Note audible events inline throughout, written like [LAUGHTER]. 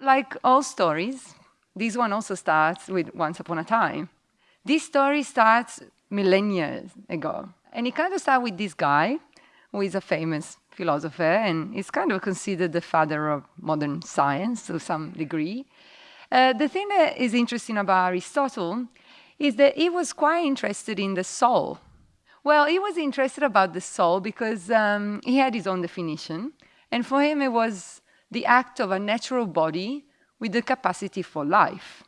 Like all stories, this one also starts with Once Upon a Time. This story starts millennia ago. And it kind of starts with this guy, who is a famous philosopher and is kind of considered the father of modern science to some degree. Uh, the thing that is interesting about Aristotle is that he was quite interested in the soul. Well, he was interested about the soul because um, he had his own definition. And for him, it was the act of a natural body with the capacity for life.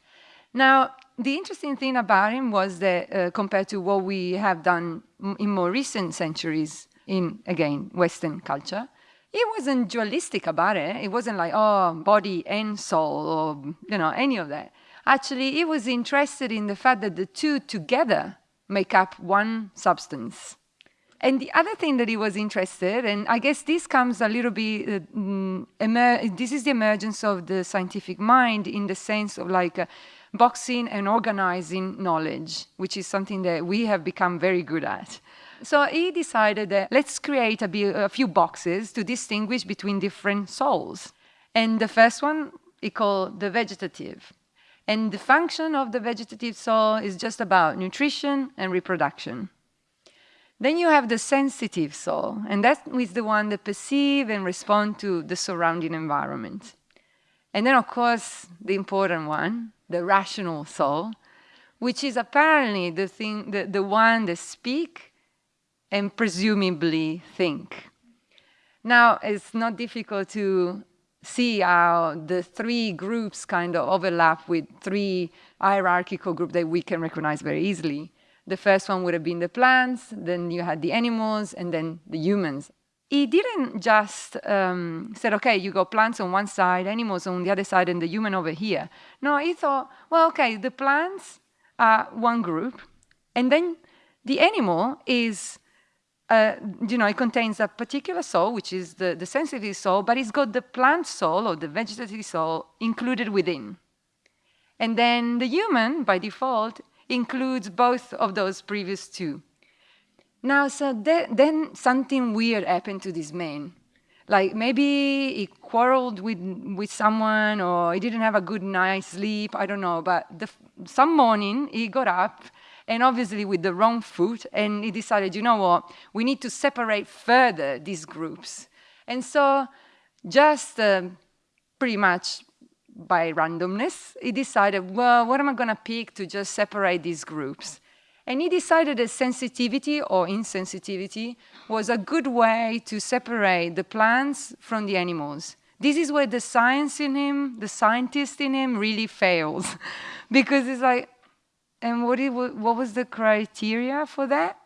Now, the interesting thing about him was that uh, compared to what we have done in more recent centuries in, again, Western culture, he wasn't dualistic about it. It wasn't like, oh, body and soul or, you know, any of that. Actually, he was interested in the fact that the two together make up one substance. And the other thing that he was interested, and I guess this comes a little bit, uh, mm, this is the emergence of the scientific mind in the sense of like uh, boxing and organizing knowledge, which is something that we have become very good at. So he decided that let's create a, a few boxes to distinguish between different souls. And the first one he called the vegetative. And the function of the vegetative soul is just about nutrition and reproduction. Then you have the sensitive soul, and that is the one that perceive and respond to the surrounding environment. And then, of course, the important one, the rational soul, which is apparently the thing, the, the one that speak and presumably think. Now, it's not difficult to see how the three groups kind of overlap with three hierarchical groups that we can recognize very easily. The first one would have been the plants, then you had the animals, and then the humans. He didn't just um, said, okay, you got plants on one side, animals on the other side, and the human over here. No, he thought, well, okay, the plants are one group, and then the animal is, uh, you know, it contains a particular soul, which is the, the sensitive soul, but it's got the plant soul or the vegetative soul included within. And then the human, by default, includes both of those previous two. Now, so then something weird happened to this man. Like maybe he quarreled with, with someone or he didn't have a good night's sleep, I don't know. But the, some morning he got up and obviously with the wrong foot and he decided, you know what, we need to separate further these groups. And so just uh, pretty much by randomness, he decided, well, what am I going to pick to just separate these groups? And he decided that sensitivity or insensitivity was a good way to separate the plants from the animals. This is where the science in him, the scientist in him really fails. [LAUGHS] because it's like, and what, it, what was the criteria for that?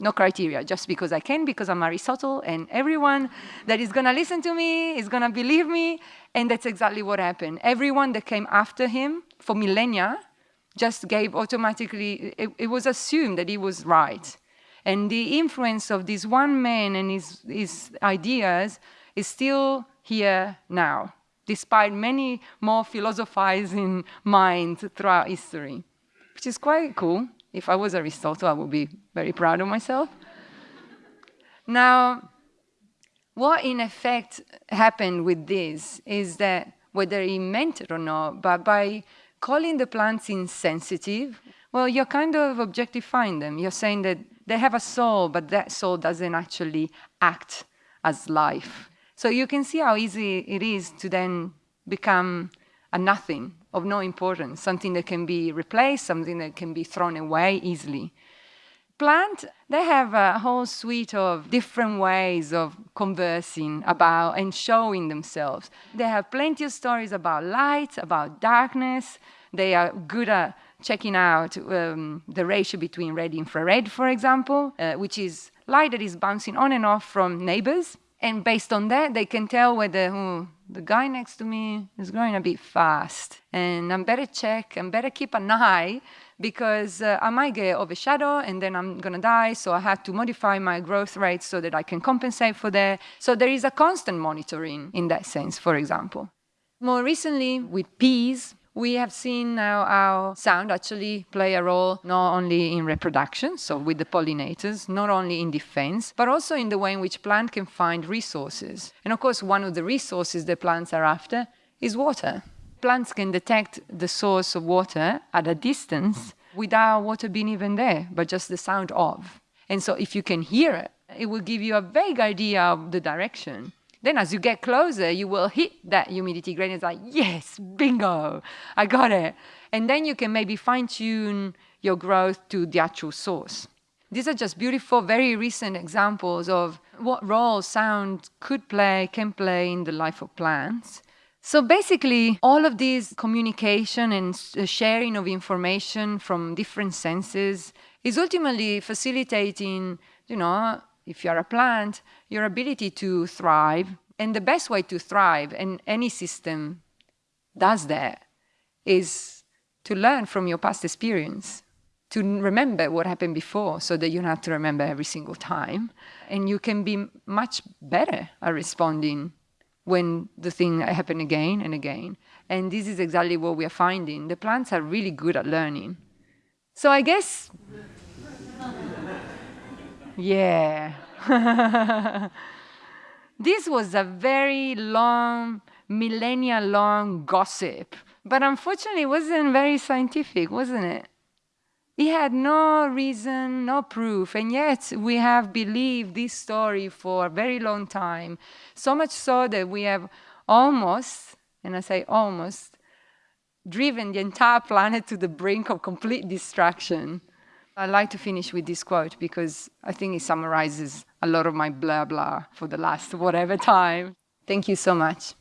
No criteria, just because I can, because I'm Aristotle, and everyone that is going to listen to me is going to believe me, and that's exactly what happened. Everyone that came after him for millennia just gave automatically, it, it was assumed that he was right. And the influence of this one man and his, his ideas is still here now, despite many more philosophizing minds throughout history, which is quite cool. If I was Aristotle, I would be very proud of myself. now, what in effect happened with this is that whether he meant it or not, but by calling the plants insensitive, well, you're kind of objectifying them. You're saying that they have a soul, but that soul doesn't actually act as life. So you can see how easy it is to then become a nothing of no importance, something that can be replaced, something that can be thrown away easily. Plant, they have a whole suite of different ways of conversing about and showing themselves. They have plenty of stories about light, about darkness. They are good at checking out um, the ratio between red and infrared, for example, uh, which is light that is bouncing on and off from neighbors. And based on that, they can tell whether oh, the guy next to me is going a bit fast. And I'm better check and better keep an eye because uh, I might get overshadowed and then I'm going to die. So I have to modify my growth rate so that I can compensate for that. So there is a constant monitoring in that sense, for example. More recently, with peas, we have seen now how sound actually play a role not only in reproduction, so with the pollinators, not only in defense, but also in the way in which plant can find resources. And of course, one of the resources that plants are after is water. Plants can detect the source of water at a distance without water being even there, but just the sound of. And so if you can hear it, it will give you a vague idea of the direction. Then as you get closer, you will hit that humidity gradient. It's like, yes, bingo, I got it. And then you can maybe fine tune your growth to the actual source. These are just beautiful, very recent examples of what role sound could play, can play in the life of plants. So basically, all of this communication and uh, sharing of information from different senses is ultimately facilitating, you know, if you're a plant, your ability to thrive. And the best way to thrive, and any system does that, is to learn from your past experience, to remember what happened before so that you don't have to remember every single time. And you can be much better at responding when the thing happen again and again. And this is exactly what we are finding. The plants are really good at learning. So I guess yeah. [LAUGHS] this was a very long, millennia long gossip, but unfortunately it wasn't very scientific, wasn't it? It had no reason, no proof, and yet we have believed this story for a very long time. So much so that we have almost, and I say almost, driven the entire planet to the brink of complete destruction. I'd like to finish with this quote because I think it summarizes a lot of my blah blah for the last whatever time. Thank you so much.